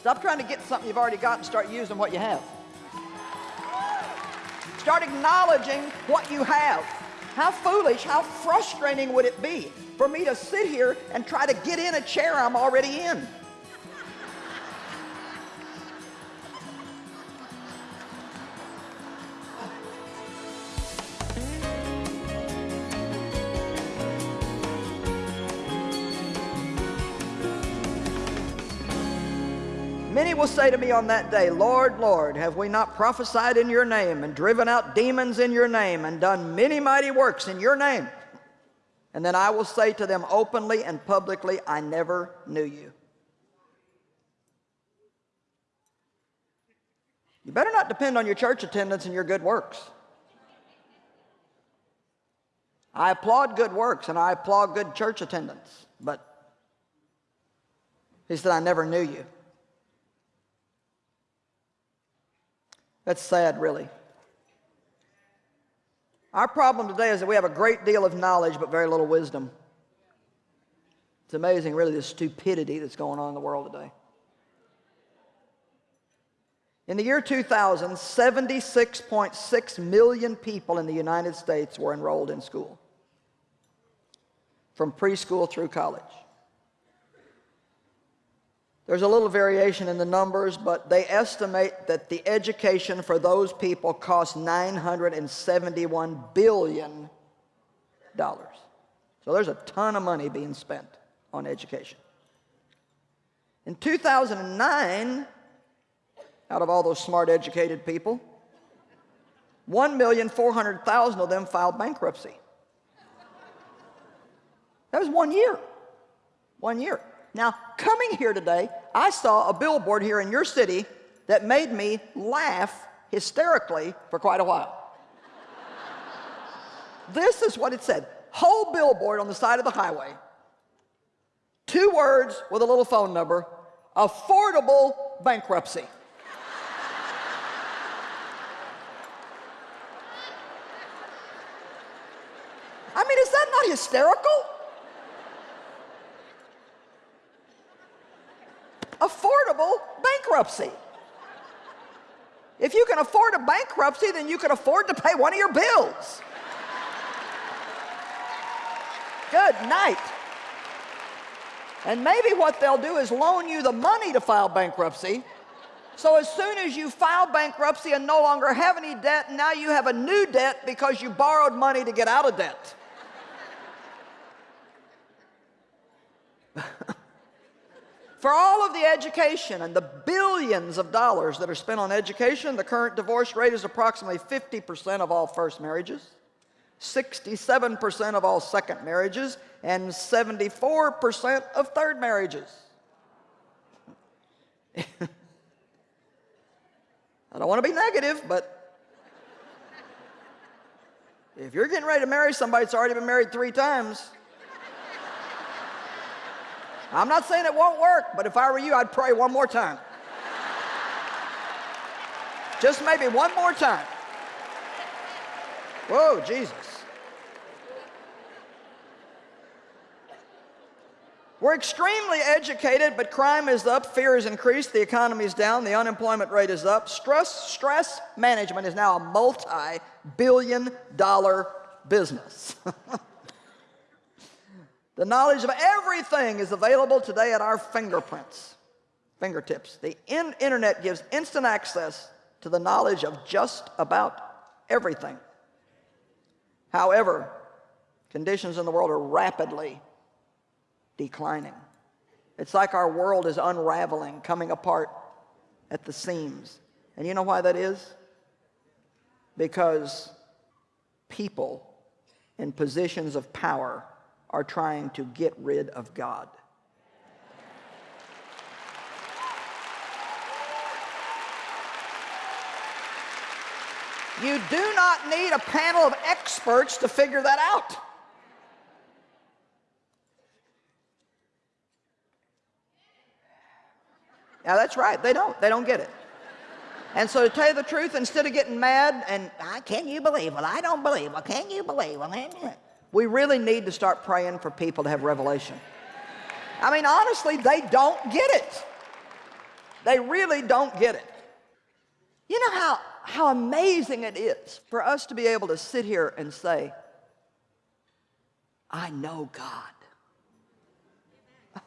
Stop trying to get something you've already got and start using what you have. Start acknowledging what you have. How foolish, how frustrating would it be for me to sit here and try to get in a chair I'm already in? Will say to me on that day, Lord, Lord, have we not prophesied in your name and driven out demons in your name and done many mighty works in your name? And then I will say to them openly and publicly, I never knew you. You better not depend on your church attendance and your good works. I applaud good works and I applaud good church attendance, but he said, I never knew you. That's sad, really. Our problem today is that we have a great deal of knowledge but very little wisdom. It's amazing, really, the stupidity that's going on in the world today. In the year 2000, 76.6 million people in the United States were enrolled in school, from preschool through college. There's a little variation in the numbers, but they estimate that the education for those people costs $971 billion. So there's a ton of money being spent on education. In 2009, out of all those smart educated people, 1,400,000 of them filed bankruptcy. That was one year. One year. Now, coming here today, I saw a billboard here in your city that made me laugh hysterically for quite a while. this is what it said. Whole billboard on the side of the highway. Two words with a little phone number. Affordable bankruptcy. I mean, is that not hysterical? Affordable bankruptcy. If you can afford a bankruptcy, then you can afford to pay one of your bills. Good night. And maybe what they'll do is loan you the money to file bankruptcy. So as soon as you file bankruptcy and no longer have any debt, now you have a new debt because you borrowed money to get out of debt. For all of the education and the billions of dollars that are spent on education, the current divorce rate is approximately 50% of all first marriages, 67% of all second marriages, and 74% of third marriages. I don't want to be negative, but if you're getting ready to marry somebody that's already been married three times, I'm not saying it won't work, but if I were you, I'd pray one more time. Just maybe one more time. Whoa, Jesus. We're extremely educated, but crime is up, fear is increased, the economy is down, the unemployment rate is up. Stress, stress management is now a multi-billion dollar business. The knowledge of everything is available today at our fingerprints, fingertips. The in internet gives instant access to the knowledge of just about everything. However, conditions in the world are rapidly declining. It's like our world is unraveling, coming apart at the seams. And you know why that is? Because people in positions of power are trying to get rid of God. You do not need a panel of experts to figure that out. Now that's right, they don't, they don't get it. And so to tell you the truth, instead of getting mad and, can you believe? Well, I don't believe. Well, can you believe? Well, we really need to start praying for people to have revelation. I mean, honestly, they don't get it. They really don't get it. You know how, how amazing it is for us to be able to sit here and say, I know God.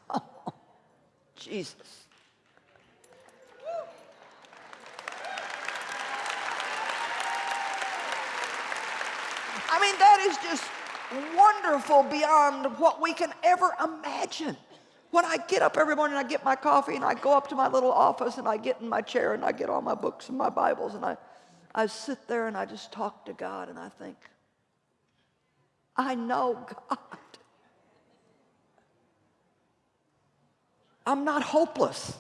Oh, Jesus. I mean, that is just wonderful beyond what we can ever imagine. When I get up every morning, I get my coffee and I go up to my little office and I get in my chair and I get all my books and my Bibles and I, I sit there and I just talk to God and I think, I know God. I'm not hopeless.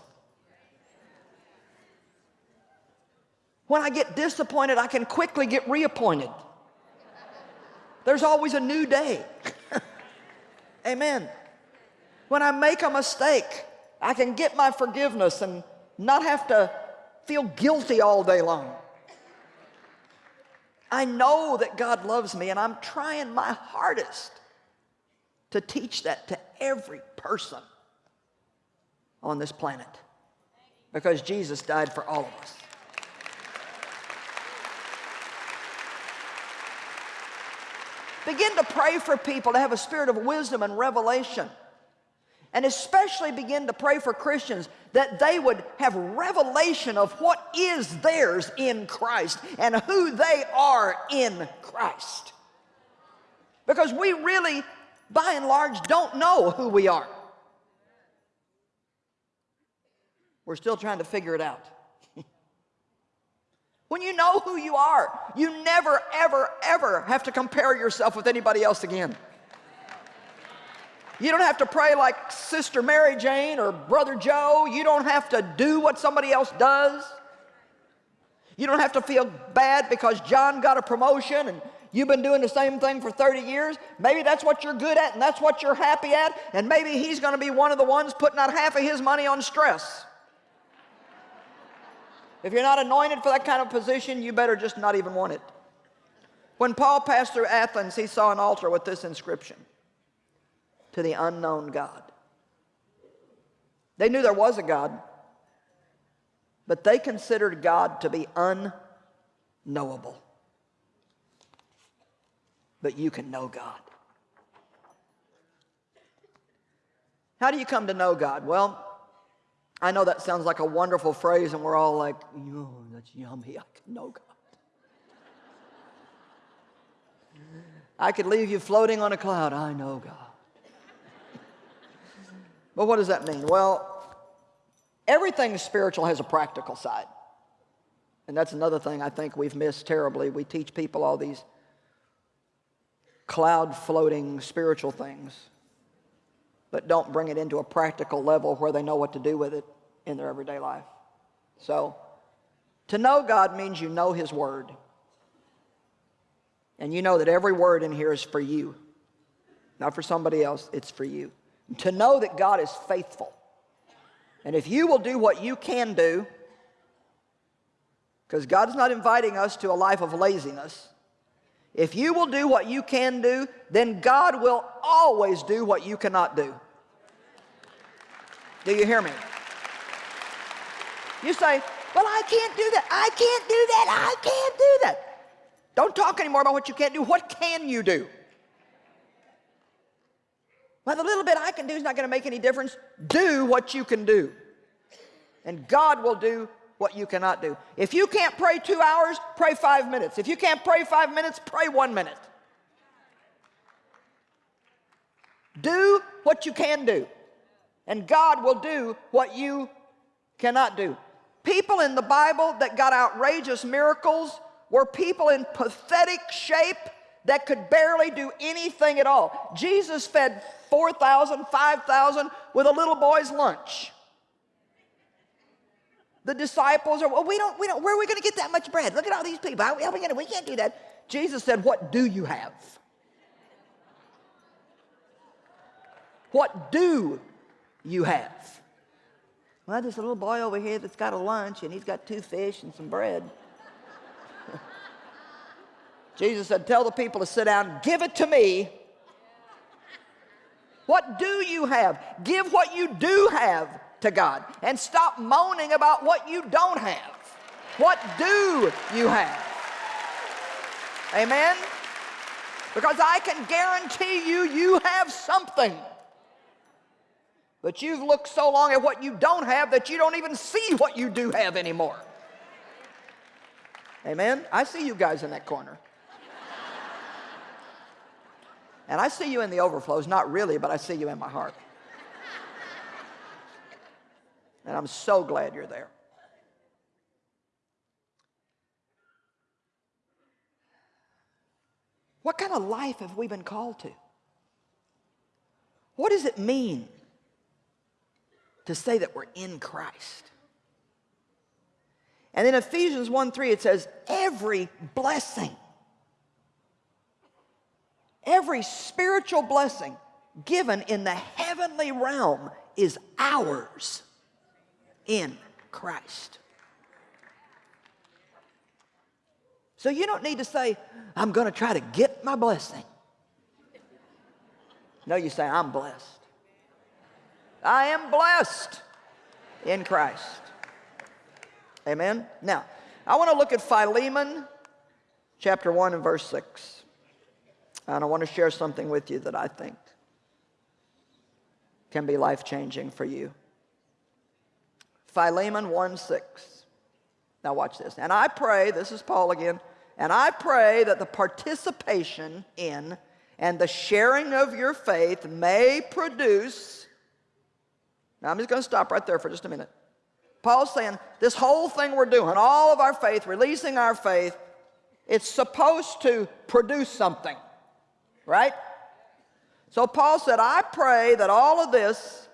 When I get disappointed, I can quickly get reappointed. There's always a new day. Amen. When I make a mistake, I can get my forgiveness and not have to feel guilty all day long. I know that God loves me and I'm trying my hardest to teach that to every person on this planet because Jesus died for all of us. Begin to pray for people to have a spirit of wisdom and revelation. And especially begin to pray for Christians that they would have revelation of what is theirs in Christ and who they are in Christ. Because we really, by and large, don't know who we are. We're still trying to figure it out. When you know who you are, you never, ever, ever have to compare yourself with anybody else again. You don't have to pray like Sister Mary Jane or Brother Joe. You don't have to do what somebody else does. You don't have to feel bad because John got a promotion and you've been doing the same thing for 30 years. Maybe that's what you're good at and that's what you're happy at. And maybe he's going to be one of the ones putting out half of his money on stress. If you're not anointed for that kind of position, you better just not even want it. When Paul passed through Athens, he saw an altar with this inscription to the unknown God. They knew there was a God, but they considered God to be unknowable. But you can know God. How do you come to know God? Well, I know that sounds like a wonderful phrase, and we're all like, oh, that's yummy. I know God. I could leave you floating on a cloud. I know God. but what does that mean? Well, everything spiritual has a practical side. And that's another thing I think we've missed terribly. We teach people all these cloud floating spiritual things but don't bring it into a practical level where they know what to do with it in their everyday life. So, to know God means you know His Word. And you know that every word in here is for you. Not for somebody else, it's for you. To know that God is faithful. And if you will do what you can do, because God is not inviting us to a life of laziness, if you will do what you can do, then God will always do what you cannot do. Do you hear me? You say, well, I can't do that. I can't do that. I can't do that. Don't talk anymore about what you can't do. What can you do? Well, the little bit I can do is not going to make any difference. Do what you can do. And God will do what you cannot do. If you can't pray two hours, pray five minutes. If you can't pray five minutes, pray one minute. Do what you can do. And God will do what you cannot do. People in the Bible that got outrageous miracles were people in pathetic shape that could barely do anything at all. Jesus fed 4,000, 5,000 with a little boy's lunch. The disciples are, well, we don't, we don't, where are we going to get that much bread? Look at all these people. How, how are we going to, we can't do that. Jesus said, what do you have? What do you have? Well, there's a little boy over here that's got a lunch and he's got two fish and some bread. Jesus said, Tell the people to sit down, give it to me. What do you have? Give what you do have to God and stop moaning about what you don't have. What do you have? Amen? Because I can guarantee you, you have something. But you've looked so long at what you don't have that you don't even see what you do have anymore. Amen? I see you guys in that corner. And I see you in the overflows, not really, but I see you in my heart. And I'm so glad you're there. What kind of life have we been called to? What does it mean to say that we're in Christ? And in Ephesians 1 3, it says, every blessing, every spiritual blessing given in the heavenly realm is ours in Christ. So you don't need to say, I'm going to try to get my blessing. No, you say, I'm blessed. I am blessed in Christ. Amen? Now, I want to look at Philemon chapter 1 and verse 6. And I want to share something with you that I think can be life-changing for you. Philemon 1 6. Now watch this. And I pray, this is Paul again, and I pray that the participation in and the sharing of your faith may produce. Now, I'm just going to stop right there for just a minute. Paul's saying this whole thing we're doing, all of our faith, releasing our faith, it's supposed to produce something, right? So Paul said, I pray that all of this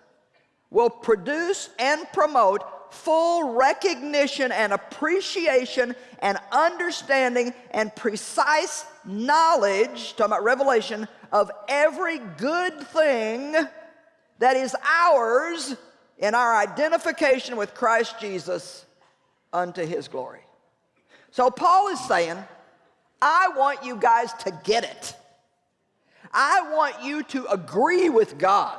will produce and promote full recognition and appreciation and understanding and precise knowledge, talking about revelation, of every good thing that is ours in our identification with Christ Jesus unto his glory. So Paul is saying, I want you guys to get it. I want you to agree with God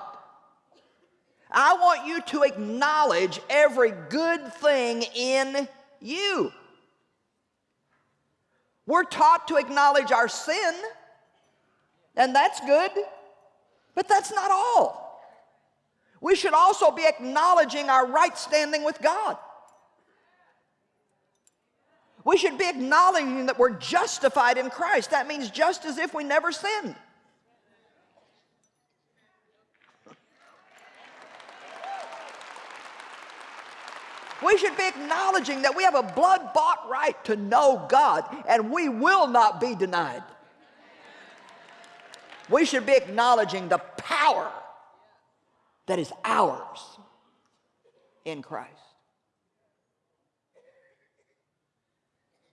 I want you to acknowledge every good thing in you. We're taught to acknowledge our sin, and that's good, but that's not all. We should also be acknowledging our right standing with God. We should be acknowledging that we're justified in Christ. That means just as if we never sinned. We should be acknowledging that we have a blood-bought right to know God, and we will not be denied. We should be acknowledging the power that is ours in Christ.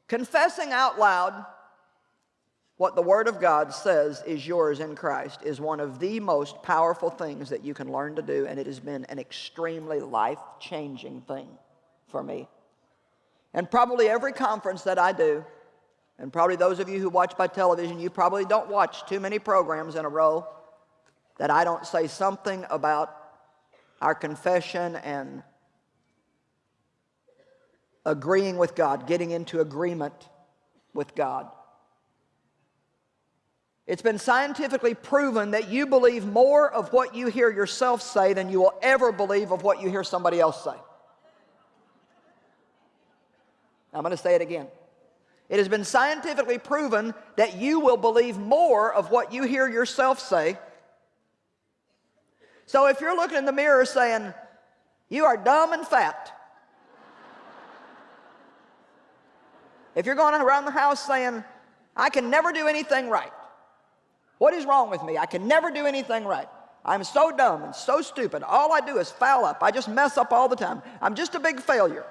Confessing out loud what the Word of God says is yours in Christ is one of the most powerful things that you can learn to do, and it has been an extremely life-changing thing for me. And probably every conference that I do, and probably those of you who watch by television, you probably don't watch too many programs in a row that I don't say something about our confession and agreeing with God, getting into agreement with God. It's been scientifically proven that you believe more of what you hear yourself say than you will ever believe of what you hear somebody else say. I'm going to say it again. It has been scientifically proven that you will believe more of what you hear yourself say. So if you're looking in the mirror saying, you are dumb and fat. if you're going around the house saying, I can never do anything right. What is wrong with me? I can never do anything right. I'm so dumb and so stupid. All I do is foul up. I just mess up all the time. I'm just a big failure.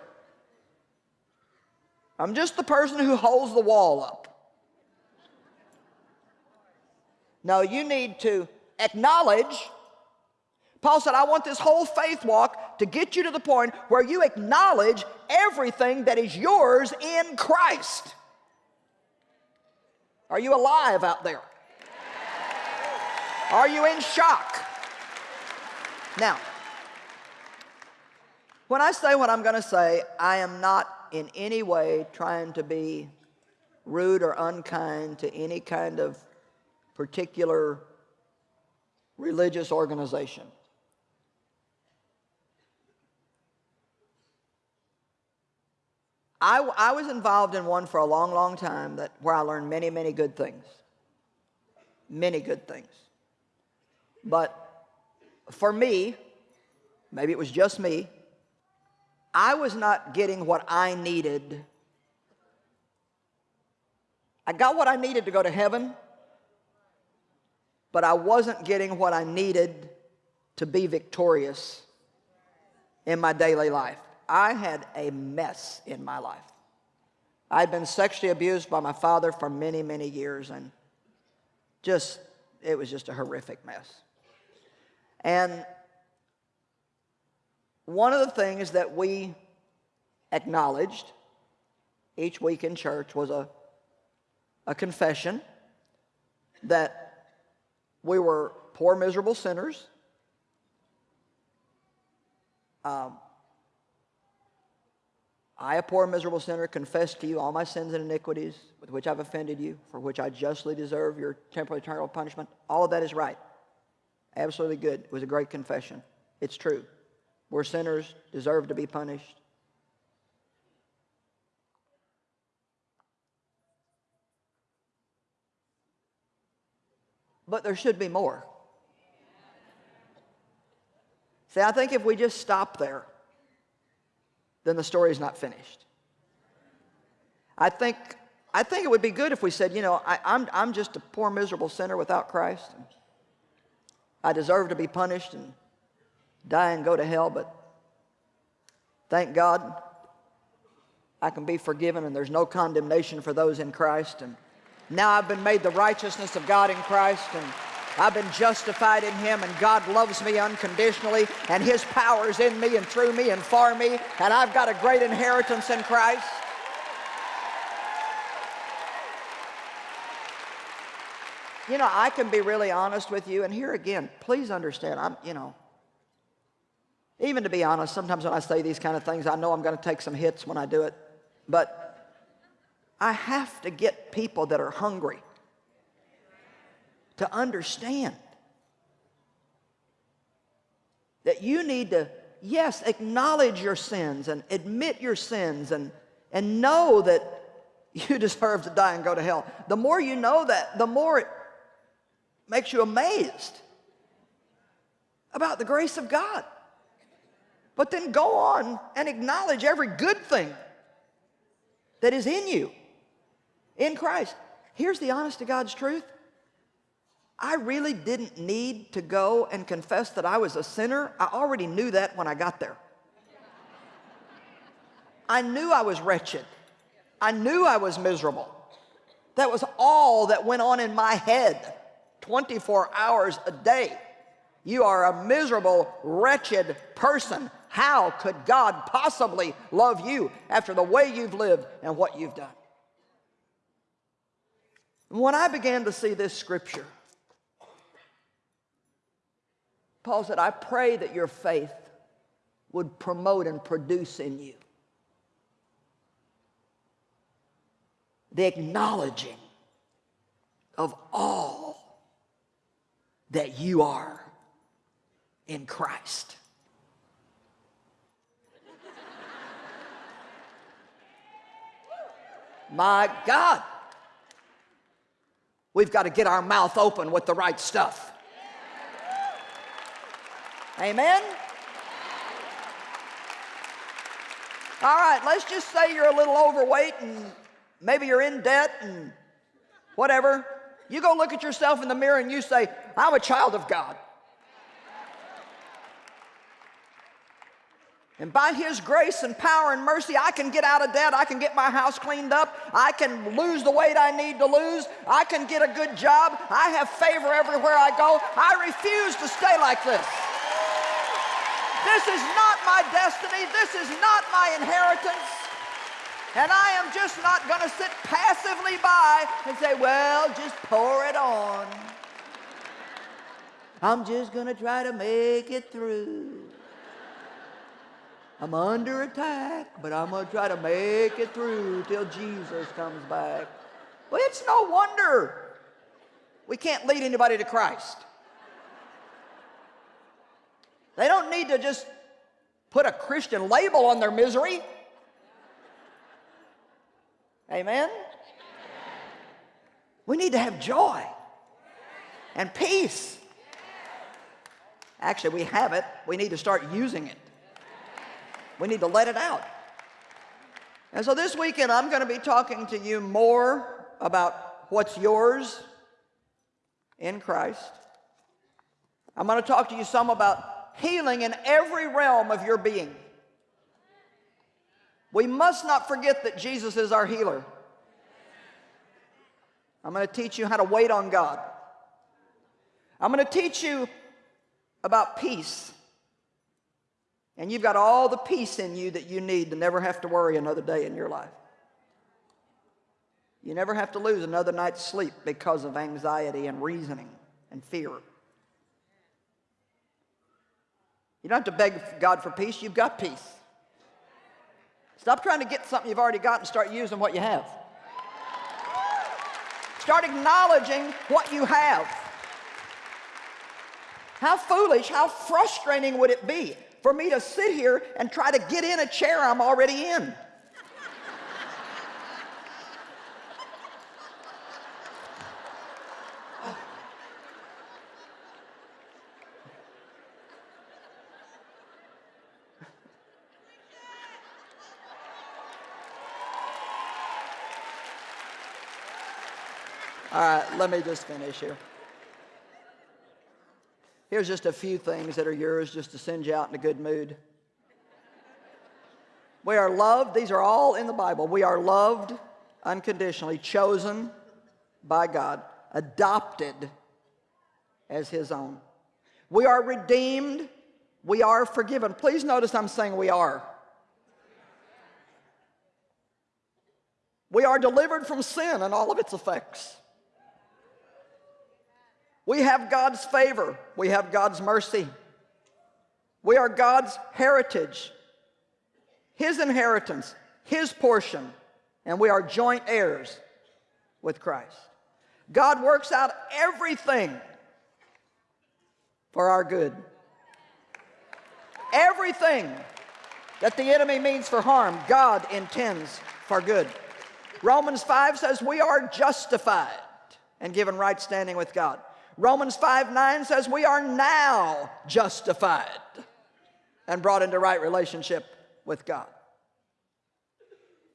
I'm just the person who holds the wall up. No, you need to acknowledge. Paul said, I want this whole faith walk to get you to the point where you acknowledge everything that is yours in Christ. Are you alive out there? Are you in shock? Now, When I say what I'm going to say, I am not in any way trying to be rude or unkind to any kind of particular religious organization. I, I, was involved in one for a long, long time that, where I learned many, many good things. Many good things. But for me, maybe it was just me, I was not getting what I needed. I got what I needed to go to heaven, but I wasn't getting what I needed to be victorious in my daily life. I had a mess in my life. I'd been sexually abused by my father for many, many years, and just, it was just a horrific mess. And one of the things that we acknowledged each week in church was a, a confession that we were poor, miserable sinners. Um, I, a poor, miserable sinner, confess to you all my sins and iniquities with which I've offended you, for which I justly deserve your temporal eternal punishment. All of that is right. Absolutely good. It was a great confession. It's true. We're sinners, deserve to be punished. But there should be more. See, I think if we just stop there, then the story is not finished. I think, I think it would be good if we said, you know, I, I'm, I'm just a poor, miserable sinner without Christ. I deserve to be punished and die and go to hell, but thank God I can be forgiven and there's no condemnation for those in Christ. And now I've been made the righteousness of God in Christ and I've been justified in Him and God loves me unconditionally and His power is in me and through me and for me and I've got a great inheritance in Christ. You know, I can be really honest with you and here again, please understand, I'm, you know, even to be honest, sometimes when I say these kind of things, I know I'm going to take some hits when I do it, but I have to get people that are hungry to understand that you need to, yes, acknowledge your sins and admit your sins and, and know that you deserve to die and go to hell. The more you know that, the more it makes you amazed about the grace of God. But then go on and acknowledge every good thing that is in you in Christ. Here's the honest to God's truth. I really didn't need to go and confess that I was a sinner. I already knew that when I got there. I knew I was wretched. I knew I was miserable. That was all that went on in my head 24 hours a day. You are a miserable, wretched person. How could God possibly love you after the way you've lived and what you've done? When I began to see this scripture, Paul said, I pray that your faith would promote and produce in you the acknowledging of all that you are in Christ. My God, we've got to get our mouth open with the right stuff. Amen? All right, let's just say you're a little overweight and maybe you're in debt and whatever. You go look at yourself in the mirror and you say, I'm a child of God. And by His grace and power and mercy, I can get out of debt. I can get my house cleaned up. I can lose the weight I need to lose. I can get a good job. I have favor everywhere I go. I refuse to stay like this. This is not my destiny. This is not my inheritance. And I am just not going to sit passively by and say, well, just pour it on. I'm just going to try to make it through. I'm under attack, but I'm going to try to make it through till Jesus comes back. Well, it's no wonder we can't lead anybody to Christ. They don't need to just put a Christian label on their misery. Amen? We need to have joy and peace. Actually, we have it. We need to start using it. We need to let it out. And so this weekend, I'm going to be talking to you more about what's yours in Christ. I'm going to talk to you some about healing in every realm of your being. We must not forget that Jesus is our healer. I'm going to teach you how to wait on God. I'm going to teach you about peace. And you've got all the peace in you that you need to never have to worry another day in your life. You never have to lose another night's sleep because of anxiety and reasoning and fear. You don't have to beg God for peace, you've got peace. Stop trying to get something you've already got and start using what you have. Start acknowledging what you have. How foolish, how frustrating would it be for me to sit here and try to get in a chair I'm already in? All right, let me just finish here. Here's just a few things that are yours just to send you out in a good mood. We are loved. These are all in the Bible. We are loved unconditionally, chosen by God, adopted as His own. We are redeemed. We are forgiven. Please notice I'm saying we are. We are delivered from sin and all of its effects. We have God's favor. We have God's mercy. We are God's heritage, His inheritance, His portion, and we are joint heirs with Christ. God works out everything for our good. Everything that the enemy means for harm, God intends for good. Romans 5 says we are justified and given right standing with God. Romans 5 9 says we are now justified and brought into right relationship with God.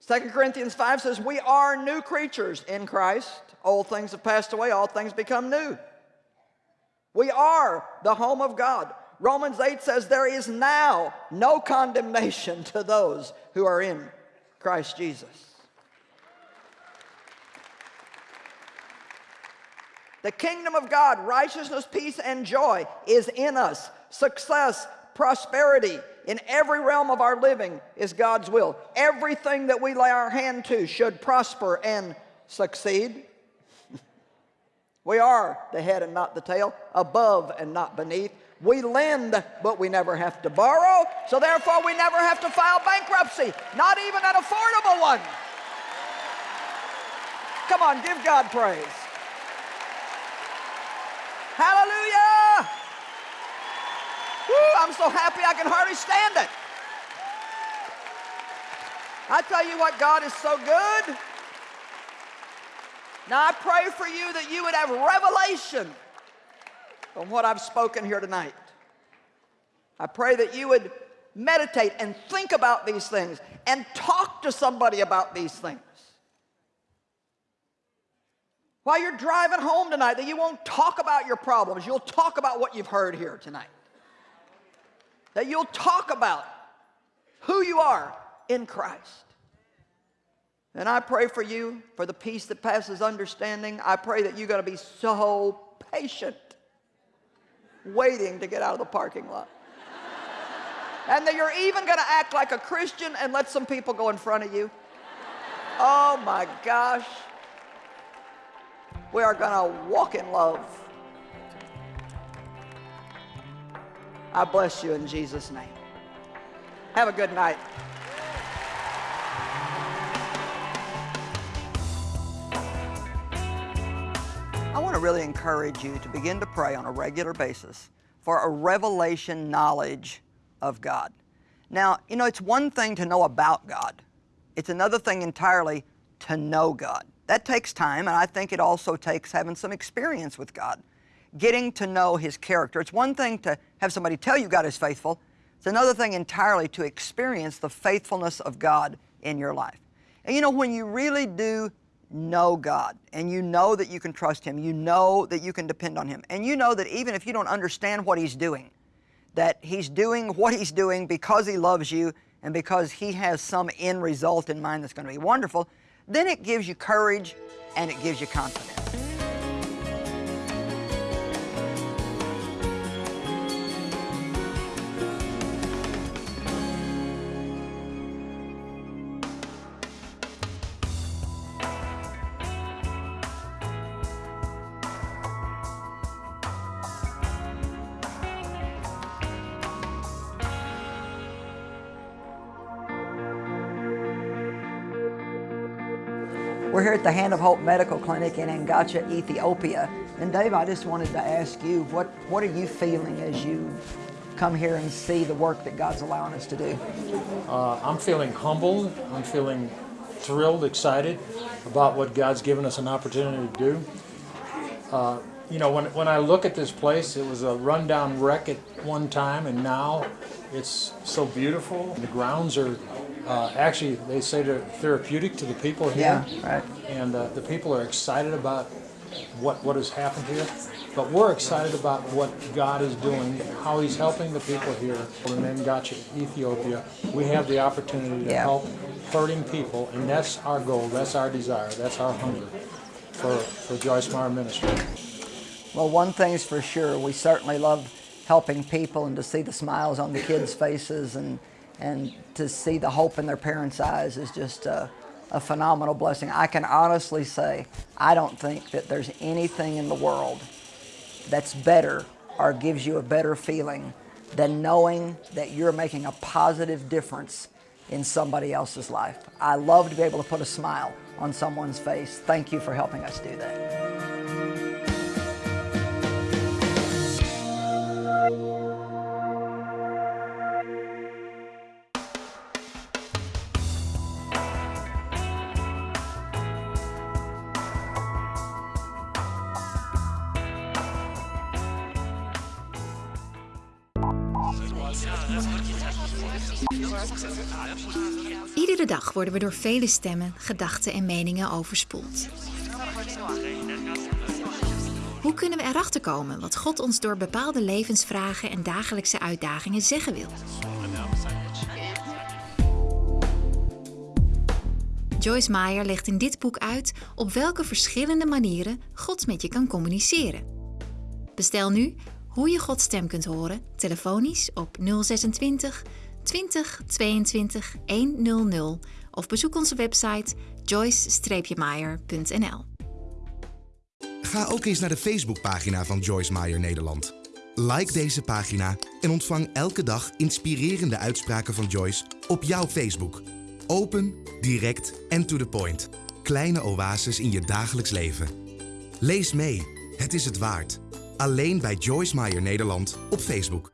2 Corinthians 5 says we are new creatures in Christ. Old things have passed away, all things become new. We are the home of God. Romans 8 says there is now no condemnation to those who are in Christ Jesus. The kingdom of God, righteousness, peace, and joy is in us. Success, prosperity in every realm of our living is God's will. Everything that we lay our hand to should prosper and succeed. we are the head and not the tail, above and not beneath. We lend, but we never have to borrow, so therefore we never have to file bankruptcy, not even an affordable one. Come on, give God praise. Hallelujah! Woo, I'm so happy I can hardly stand it. I tell you what, God is so good. Now I pray for you that you would have revelation on what I've spoken here tonight. I pray that you would meditate and think about these things and talk to somebody about these things while you're driving home tonight that you won't talk about your problems. You'll talk about what you've heard here tonight. That you'll talk about who you are in Christ. And I pray for you for the peace that passes understanding. I pray that you're going to be so patient waiting to get out of the parking lot. and that you're even going to act like a Christian and let some people go in front of you. Oh my gosh. We are going to walk in love. I bless you in Jesus' name. Have a good night. I want to really encourage you to begin to pray on a regular basis for a revelation knowledge of God. Now, you know, it's one thing to know about God. It's another thing entirely to know God. That takes time, and I think it also takes having some experience with God, getting to know His character. It's one thing to have somebody tell you God is faithful. It's another thing entirely to experience the faithfulness of God in your life. And you know, when you really do know God and you know that you can trust Him, you know that you can depend on Him, and you know that even if you don't understand what He's doing, that He's doing what He's doing because He loves you and because He has some end result in mind that's going to be wonderful, then it gives you courage and it gives you confidence. We're here at the Hand of Hope Medical Clinic in Angacha, Ethiopia. And Dave, I just wanted to ask you, what, what are you feeling as you come here and see the work that God's allowing us to do? Uh, I'm feeling humbled. I'm feeling thrilled, excited about what God's given us an opportunity to do. Uh, you know, when, when I look at this place, it was a rundown wreck at one time, and now it's so beautiful. The grounds are uh, actually, they say they're therapeutic to the people here. Yeah, right. And uh, the people are excited about what, what has happened here. But we're excited about what God is doing, how He's helping the people here in Angacha, Ethiopia. We have the opportunity to Yeah. help hurting people, and that's our goal, that's our desire, that's our hunger for, for Joyce Meyer Ministry. Well, one thing's for sure, we certainly love helping people and to see the smiles on the kids' faces and, and to see the hope in their parents' eyes is just a, a phenomenal blessing. I can honestly say, I don't think that there's anything in the world that's better or gives you a better feeling than knowing that you're making a positive difference in somebody else's life. I love to be able to put a smile on someone's face. Thank you for helping us do that. Dag worden we door vele stemmen, gedachten en meningen overspoeld. Hoe kunnen we erachter komen wat God ons door bepaalde levensvragen en dagelijkse uitdagingen zeggen wil? Joyce Meyer legt in dit boek uit op welke verschillende manieren God met je kan communiceren. Bestel nu hoe je Gods stem kunt horen, telefonisch op 026 20 22 100 of bezoek onze website joyce-meyer.nl. Ga ook eens naar de Facebookpagina van Joyce Meyer Nederland. Like deze pagina en ontvang elke dag inspirerende uitspraken van Joyce op jouw Facebook. Open, direct en to the point. Kleine oases in je dagelijks leven. Lees mee, het is het waard. Alleen bij Joyce Meyer Nederland op Facebook.